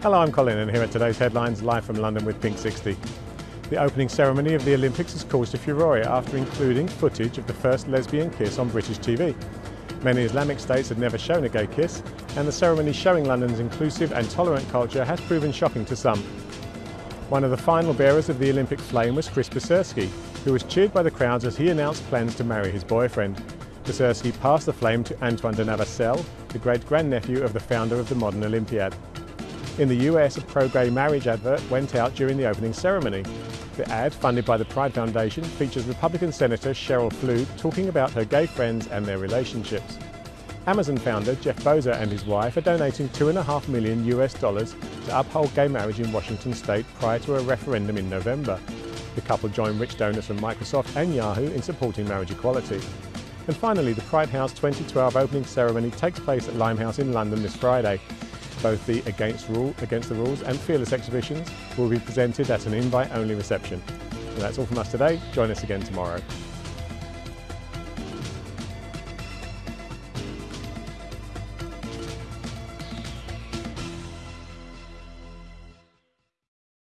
Hello, I'm Colin and here are today's headlines live from London with Pink 60. The opening ceremony of the Olympics has caused a furore after including footage of the first lesbian kiss on British TV. Many Islamic states had never shown a gay kiss, and the ceremony showing London's inclusive and tolerant culture has proven shocking to some. One of the final bearers of the Olympic flame was Chris Beserski, who was cheered by the crowds as he announced plans to marry his boyfriend. Beserski passed the flame to Antoine de Navacelle, the great-grandnephew of the founder of the modern Olympiad. In the US, a pro-gay marriage advert went out during the opening ceremony. The ad, funded by the Pride Foundation, features Republican Senator Cheryl Pflug talking about her gay friends and their relationships. Amazon founder Jeff Bezos and his wife are donating two and a half million US dollars to uphold gay marriage in Washington state prior to a referendum in November. The couple join rich donors from Microsoft and Yahoo in supporting marriage equality. And finally, the Pride House 2012 opening ceremony takes place at Limehouse in London this Friday. Both the Against, Rule, Against the Rules and Fearless exhibitions will be presented at an invite-only reception. That's all from us today. Join us again tomorrow.